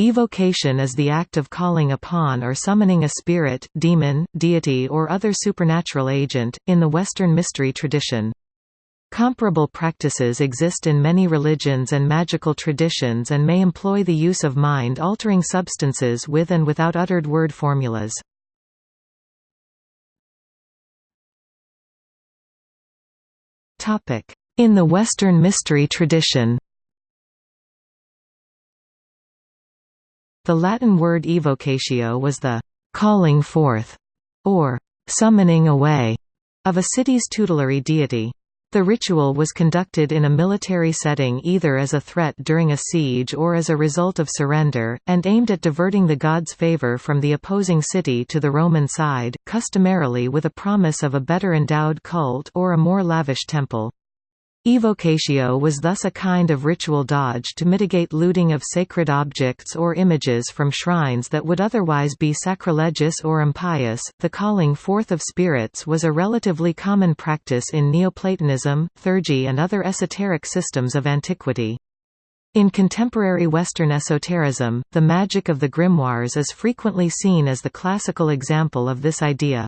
Evocation is the act of calling upon or summoning a spirit, demon, deity or other supernatural agent, in the Western mystery tradition. Comparable practices exist in many religions and magical traditions and may employ the use of mind-altering substances with and without uttered word formulas. In the Western mystery tradition The Latin word evocatio was the «calling forth» or «summoning away» of a city's tutelary deity. The ritual was conducted in a military setting either as a threat during a siege or as a result of surrender, and aimed at diverting the god's favor from the opposing city to the Roman side, customarily with a promise of a better endowed cult or a more lavish temple. Evocatio was thus a kind of ritual dodge to mitigate looting of sacred objects or images from shrines that would otherwise be sacrilegious or impious. The calling forth of spirits was a relatively common practice in Neoplatonism, theurgy, and other esoteric systems of antiquity. In contemporary Western esotericism, the magic of the grimoires is frequently seen as the classical example of this idea.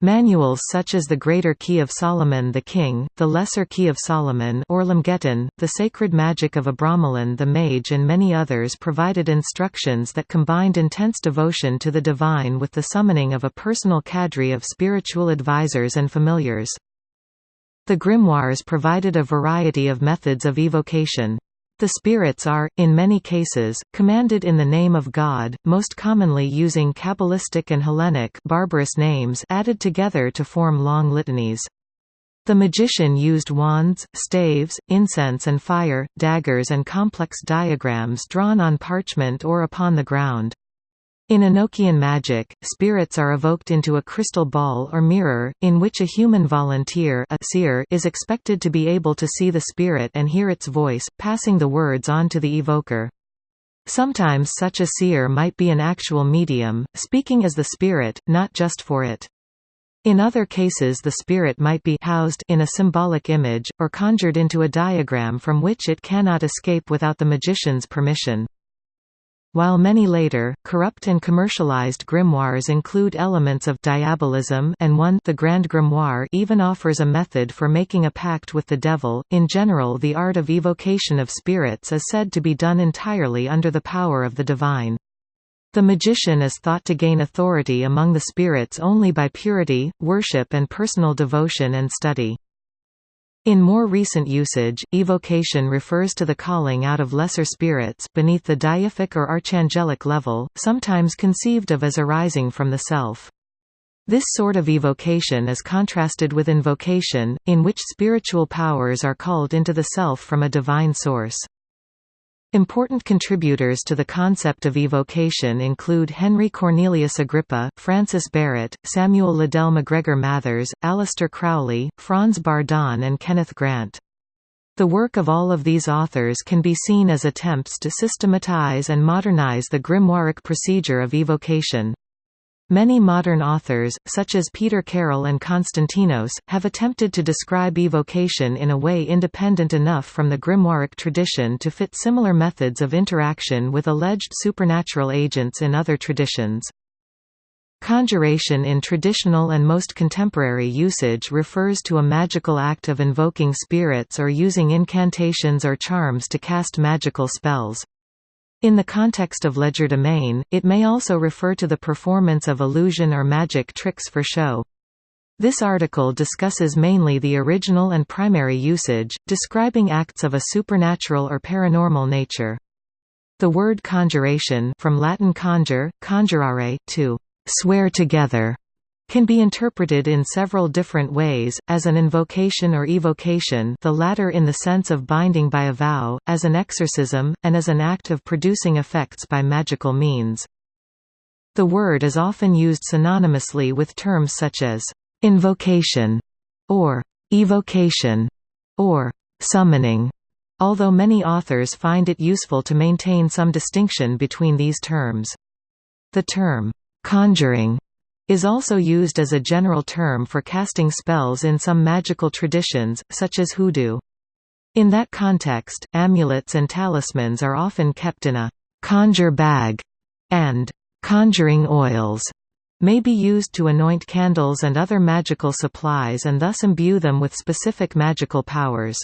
Manuals such as the Greater Key of Solomon the King, the Lesser Key of Solomon or the Sacred Magic of Abramelin the Mage and many others provided instructions that combined intense devotion to the divine with the summoning of a personal cadre of spiritual advisors and familiars. The grimoires provided a variety of methods of evocation. The spirits are, in many cases, commanded in the name of God, most commonly using Kabbalistic and Hellenic barbarous names added together to form long litanies. The magician used wands, staves, incense and fire, daggers and complex diagrams drawn on parchment or upon the ground. In Enochian magic, spirits are evoked into a crystal ball or mirror, in which a human volunteer a seer is expected to be able to see the spirit and hear its voice, passing the words on to the evoker. Sometimes such a seer might be an actual medium, speaking as the spirit, not just for it. In other cases the spirit might be housed in a symbolic image, or conjured into a diagram from which it cannot escape without the magician's permission. While many later, corrupt and commercialized grimoires include elements of diabolism and one the Grand Grimoire even offers a method for making a pact with the devil. In general the art of evocation of spirits is said to be done entirely under the power of the divine. The magician is thought to gain authority among the spirits only by purity, worship and personal devotion and study. In more recent usage, evocation refers to the calling out of lesser spirits beneath the deific or archangelic level, sometimes conceived of as arising from the self. This sort of evocation is contrasted with invocation, in which spiritual powers are called into the self from a divine source. Important contributors to the concept of evocation include Henry Cornelius Agrippa, Francis Barrett, Samuel Liddell MacGregor Mathers, Aleister Crowley, Franz Bardon and Kenneth Grant. The work of all of these authors can be seen as attempts to systematize and modernize the grimoiric procedure of evocation. Many modern authors, such as Peter Carroll and Konstantinos, have attempted to describe evocation in a way independent enough from the grimoiric tradition to fit similar methods of interaction with alleged supernatural agents in other traditions. Conjuration in traditional and most contemporary usage refers to a magical act of invoking spirits or using incantations or charms to cast magical spells. In the context of legerdemain, it may also refer to the performance of illusion or magic tricks for show. This article discusses mainly the original and primary usage, describing acts of a supernatural or paranormal nature. The word conjuration from Latin conjure, conjurare, to swear together, can be interpreted in several different ways, as an invocation or evocation the latter in the sense of binding by a vow, as an exorcism, and as an act of producing effects by magical means. The word is often used synonymously with terms such as «invocation» or «evocation» or «summoning», although many authors find it useful to maintain some distinction between these terms. The term «conjuring» is also used as a general term for casting spells in some magical traditions, such as hoodoo. In that context, amulets and talismans are often kept in a conjure bag, and conjuring oils may be used to anoint candles and other magical supplies and thus imbue them with specific magical powers.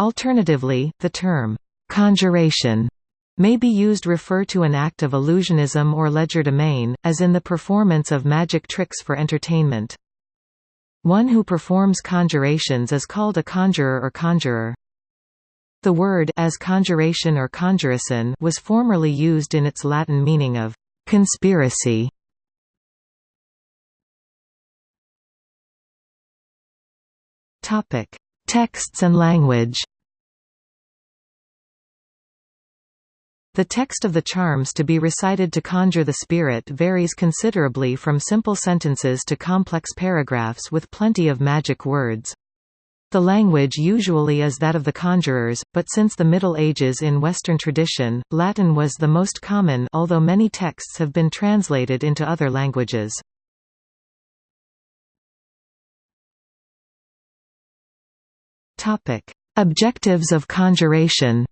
Alternatively, the term, conjuration may be used refer to an act of illusionism or legerdemain, as in the performance of magic tricks for entertainment. One who performs conjurations is called a conjurer or conjuror. The word as conjuration or conjurison was formerly used in its Latin meaning of conspiracy. Topic: Texts and language. The text of the charms to be recited to conjure the spirit varies considerably from simple sentences to complex paragraphs with plenty of magic words. The language usually is that of the conjurers, but since the Middle Ages in Western tradition, Latin was the most common although many texts have been translated into other languages. Objectives of conjuration.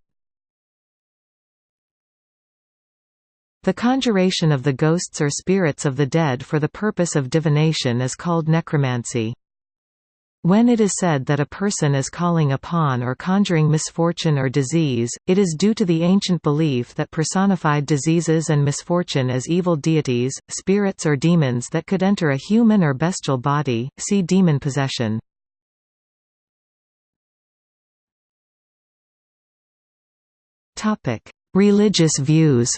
The conjuration of the ghosts or spirits of the dead for the purpose of divination is called necromancy. When it is said that a person is calling upon or conjuring misfortune or disease, it is due to the ancient belief that personified diseases and misfortune as evil deities, spirits or demons that could enter a human or bestial body, see demon possession. Religious views.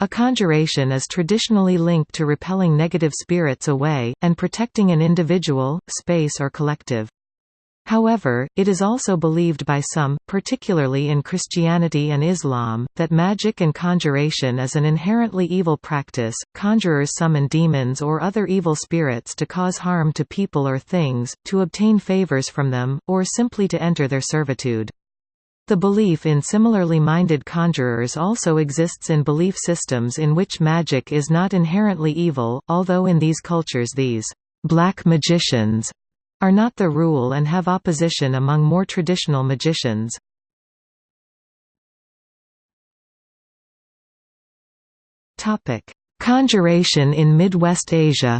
A conjuration is traditionally linked to repelling negative spirits away, and protecting an individual, space or collective. However, it is also believed by some, particularly in Christianity and Islam, that magic and conjuration is an inherently evil practice. Conjurers summon demons or other evil spirits to cause harm to people or things, to obtain favors from them, or simply to enter their servitude. The belief in similarly minded conjurers also exists in belief systems in which magic is not inherently evil, although in these cultures these black magicians are not the rule and have opposition among more traditional magicians. Conjuration in Midwest Asia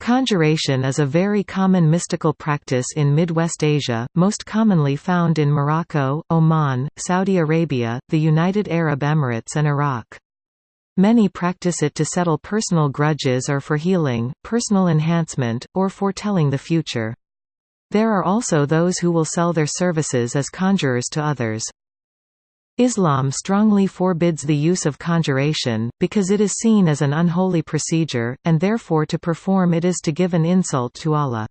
Conjuration is a very common mystical practice in Midwest Asia, most commonly found in Morocco, Oman, Saudi Arabia, the United Arab Emirates and Iraq. Many practice it to settle personal grudges or for healing, personal enhancement, or foretelling the future. There are also those who will sell their services as conjurers to others. Islam strongly forbids the use of conjuration, because it is seen as an unholy procedure, and therefore to perform it is to give an insult to Allah.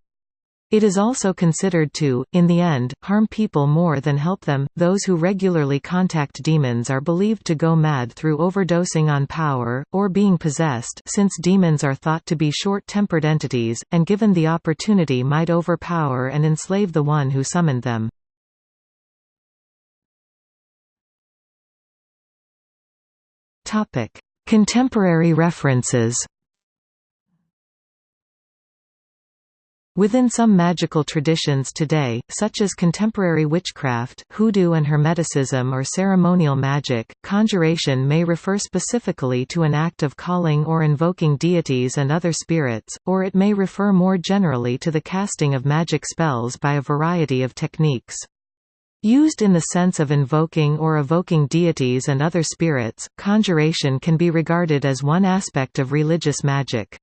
It is also considered to, in the end, harm people more than help them. Those who regularly contact demons are believed to go mad through overdosing on power, or being possessed since demons are thought to be short-tempered entities, and given the opportunity might overpower and enslave the one who summoned them. Contemporary references Within some magical traditions today, such as contemporary witchcraft, hoodoo and hermeticism or ceremonial magic, conjuration may refer specifically to an act of calling or invoking deities and other spirits, or it may refer more generally to the casting of magic spells by a variety of techniques. Used in the sense of invoking or evoking deities and other spirits, conjuration can be regarded as one aspect of religious magic.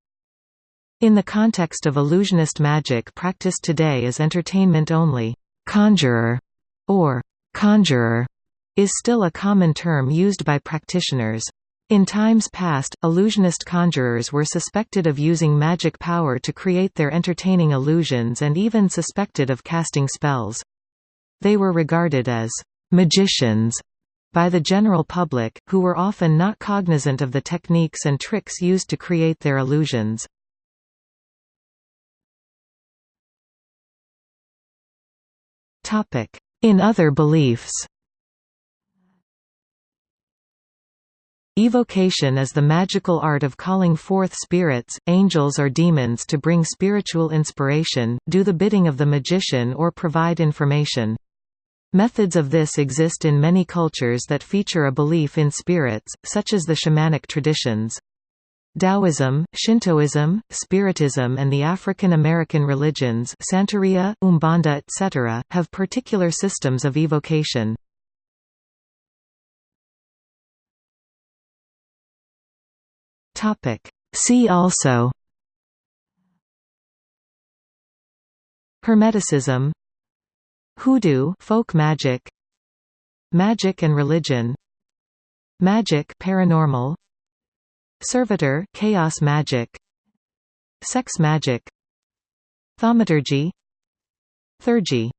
In the context of illusionist magic practiced today as entertainment only, conjurer or conjuror is still a common term used by practitioners. In times past, illusionist conjurers were suspected of using magic power to create their entertaining illusions and even suspected of casting spells. They were regarded as magicians by the general public, who were often not cognizant of the techniques and tricks used to create their illusions. In other beliefs Evocation is the magical art of calling forth spirits, angels or demons to bring spiritual inspiration, do the bidding of the magician or provide information. Methods of this exist in many cultures that feature a belief in spirits, such as the shamanic traditions. Taoism, Shintoism, Spiritism and the African American religions Santeria, Umbanda etc., have particular systems of evocation. See also Hermeticism Hoodoo folk magic. Magic and religion. Magic paranormal. Servitor chaos magic. Sex magic. Thaumaturgy. Theurgy